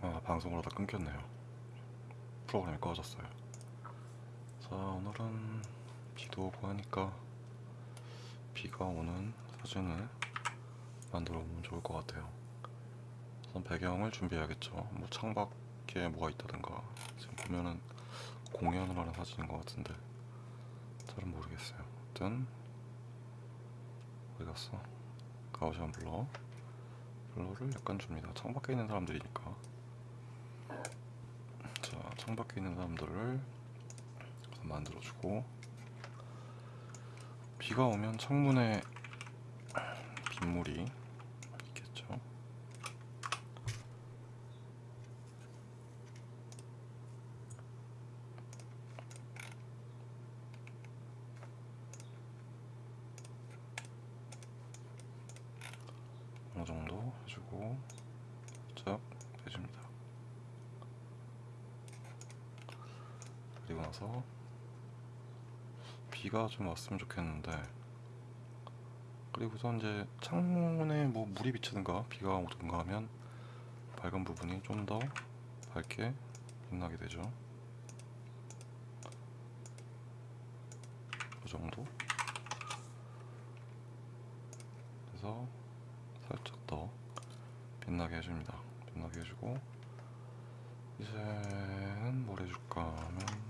아 방송을 하다 끊겼네요. 프로그램이 꺼졌어요. 자 오늘은 비도 오고 하니까 비가 오는 사진을 만들어 보면 좋을 것 같아요. 우선 배경을 준비해야겠죠. 뭐 창밖에 뭐가 있다든가. 지금 보면은 공연을 하는 사진인 것 같은데 잘은 모르겠어요. 아무튼 어디 갔어? 가오시안 블러. 블러를 약간 줍니다. 창밖에 있는 사람들이니까 자 창밖에 있는 사람들을 만들어주고 비가 오면 창문에 빗물이 있겠죠. 어느 정도 해주고 살짝 해줍니다. 나서 비가 좀 왔으면 좋겠는데 그리고서 이제 창문에 뭐 물이 비치든가 비가 오든가 하면 밝은 부분이 좀 더 밝게 빛나게 되죠. 그 정도. 그래서 살짝 더 빛나게 해줍니다. 빛나게 해주고 이제는 뭘 해줄까 하면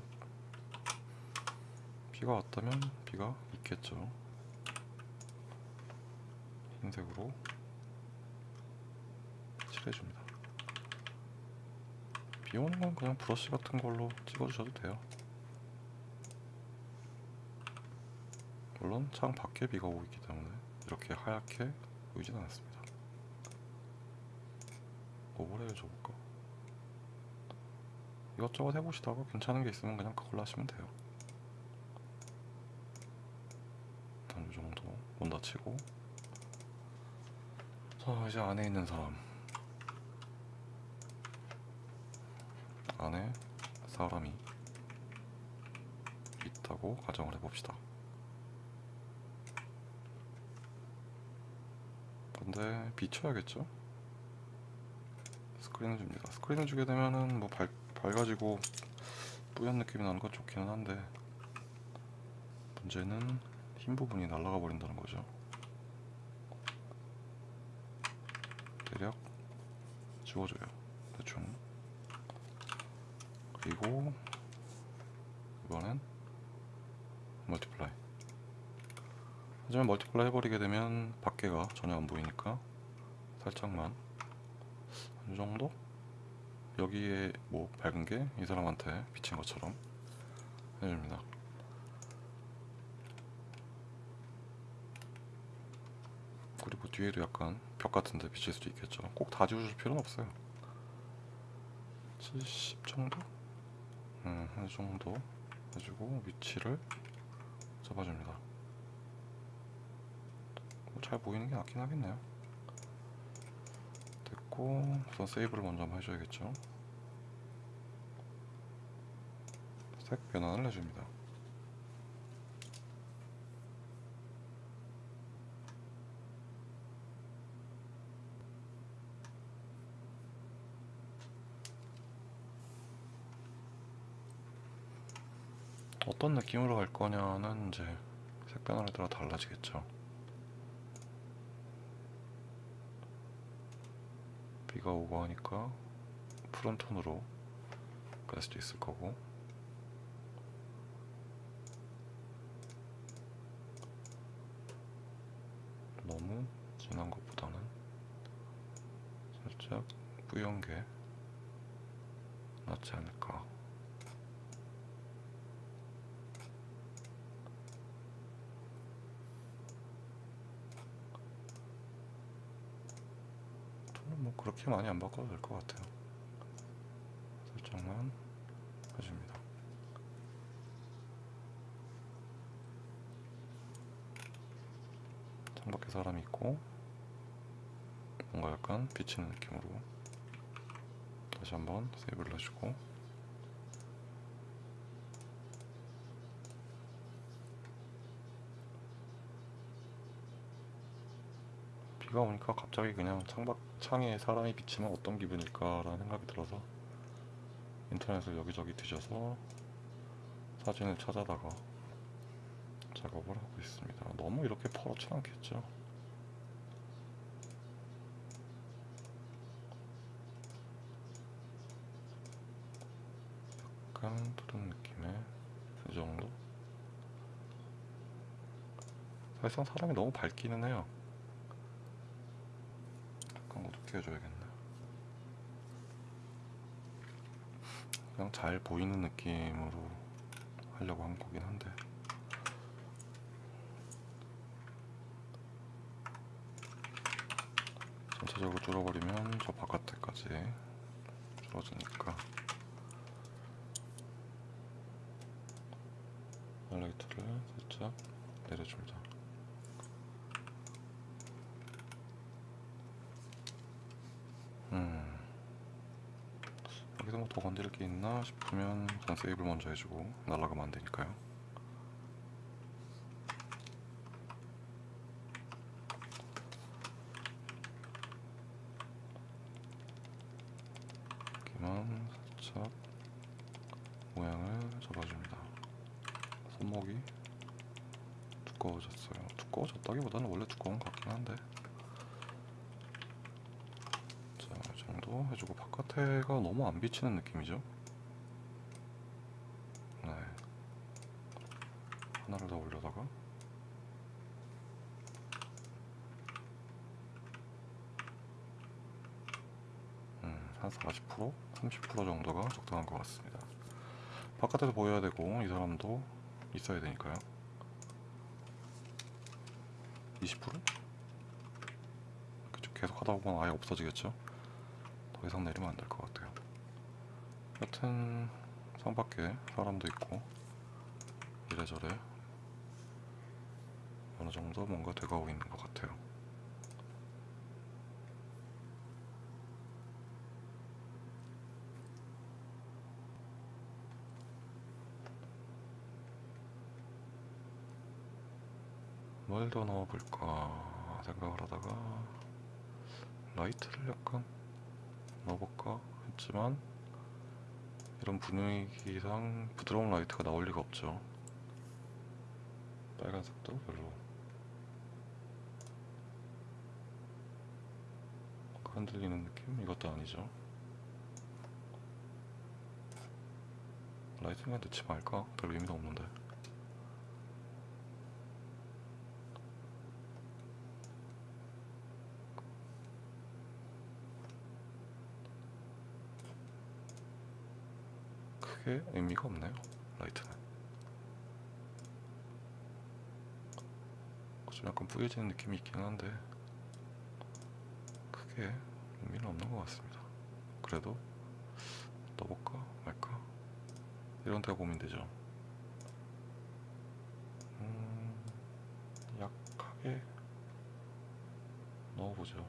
비가 왔다면 비가 있겠죠. 흰색으로 칠해줍니다. 비 오는 건 그냥 브러쉬 같은 걸로 찍어주셔도 돼요. 물론 창 밖에 비가 오고 있기 때문에 이렇게 하얗게 보이진 않았습니다. 뭐를 해줘볼까? 이것저것 해보시다가 괜찮은 게 있으면 그냥 그걸로 하시면 돼요. 일단 이 정도 못 다치고 자 이제 안에 있는 사람 안에 사람이 있다고 가정을 해봅시다. 근데 비춰야겠죠? 스크린을 줍니다. 스크린을 주게 되면은 뭐 밝, 밝아지고 뿌연 느낌이 나는 건 좋기는 한데 문제는 흰 부분이 날아가 버린다는 거죠. 대략 지워줘요. 대충. 그리고 이번엔 multiply. 하지만 multiply 해버리게 되면 밖에가 전혀 안 보이니까 살짝만 이 정도? 여기에 뭐 밝은 게 이 사람한테 비친 것처럼 해줍니다. 그리고 뒤에도 약간 벽 같은 데 비칠 수도 있겠죠. 꼭 다 지워줄 필요는 없어요. 70 정도? 음, 이 정도 해주고 위치를 잡아줍니다. 뭐잘 보이는 게 낫긴 하겠네요. 됐고 우선 세이브를 먼저 한번 해줘야겠죠. 색 변환을 해줍니다. 어떤 느낌으로 갈 거냐는 이제 색 변환에 따라 달라지겠죠. 비가 오고 하니까 푸른 톤으로 갈 수도 있을 거고 너무 진한 것보다는 살짝 뿌연 게 낫지 않을까 톤은 뭐 그렇게 많이 안 바꿔도 될 것 같아요. 살짝만 해줍니다. 창밖에 사람이 있고 뭔가 약간 비치는 느낌으로 다시 한번 세이브를 해주고 비가 오니까 갑자기 그냥 창밖 창에 사람이 비치면 어떤 기분일까라는 생각이 들어서 인터넷을 여기저기 뒤져서 사진을 찾아다가 작업을 하고 있습니다. 너무 이렇게 퍼렇진 않겠죠? 약간 푸른 느낌의 이 정도? 사실상 사람이 너무 밝기는 해요. 해줘야겠네. 그냥 잘 보이는 느낌으로 하려고 한 거긴 한데. 전체적으로 줄어버리면 저 바깥에까지 줄어드니까 하이라이트를 살짝 내려줍니다. 음. 여기서 뭐 더 건드릴 게 있나 싶으면 그냥 세이브를 먼저 해주고 날아가면 안 되니까요. 여기만 살짝 모양을 잡아줍니다. 손목이 두꺼워졌어요. 두꺼워졌다기보다는 원래 두꺼운 것 같긴 한데 자, 이 정도 해주고 바깥에가 너무 안 비치는 느낌이죠? 네. 하나를 더 올려다가 음, 한 40%? 30% 정도가 적당한 것 같습니다. 바깥에서 보여야 되고 이 사람도 있어야 되니까요. 20%? 그쵸, 계속 하다 보면 아예 없어지겠죠? 더 이상 내리면 안 될 것 같아요. 여튼 창밖에 사람도 있고 이래저래 어느 정도 뭔가 돼가고 있는 것 같아요. 뭘 더 넣어볼까 생각을 하다가 라이트를 약간 넣어볼까 했지만 이런 분위기상 부드러운 라이트가 나올 리가 없죠 빨간색도 별로 흔들리는 느낌? 이것도 아니죠 그냥 넣지 말까? 별 의미도 없는데 크게 의미가 없네요 라이트는? 좀 약간 뿌얘지는 느낌이 있긴 한데 크게 의미는 없는 것 같습니다. 그래도 넣어볼까 말까? 이런 데가 고민되죠. 음, 약하게 넣어보죠.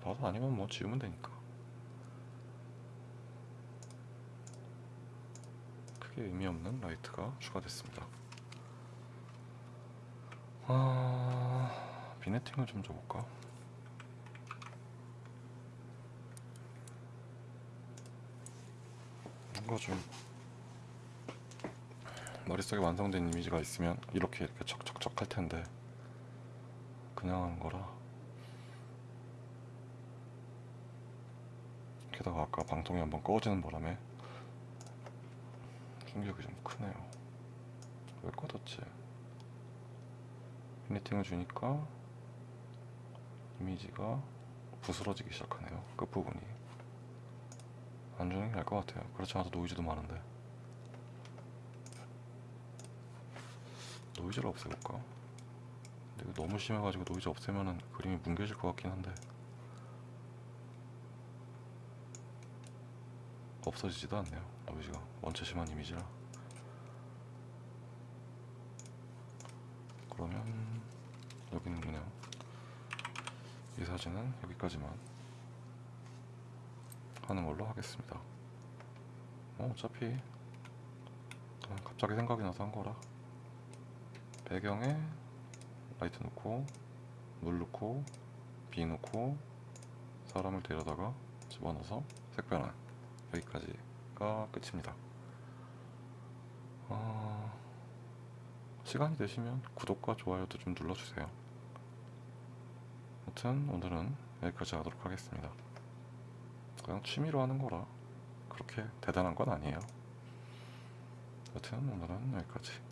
봐도 아니면 뭐 지우면 되니까 크게 의미 없는 라이트가 추가됐습니다. 아, 비네팅을 좀 줘볼까? 뭔가 좀 머릿속에 완성된 이미지가 있으면 이렇게 이렇게 척척척 할 텐데 그냥 하는 거라 게다가 아까 방통이 한번 꺼지는 바람에 충격이 좀 크네요. 왜 꺼졌지? 피니팅을 주니까 이미지가 부스러지기 시작하네요. 끝부분이. 안 주는 게 나을 것 같아요. 그렇지 않아도 노이즈도 많은데. 노이즈를 없애볼까? 근데 너무 심해가지고 노이즈 없애면은 그림이 뭉개질 것 같긴 한데. 없어지지도 않네요. 노이즈가 원체 심한 이미지라. 그러면 여기는 그냥 이 사진은 여기까지만 하는 걸로 하겠습니다. 어, 어차피 갑자기 생각이 나서 한 거라 배경에 라이트 넣고 물 넣고 비 넣고 사람을 데려다가 집어넣어서 색변환 여기까지가 끝입니다. 어, 시간이 되시면 구독과 좋아요도 좀 눌러주세요. 아무튼 오늘은 여기까지 하도록 하겠습니다. 그냥 취미로 하는 거라 그렇게 대단한 건 아니에요. 여튼 오늘은 여기까지.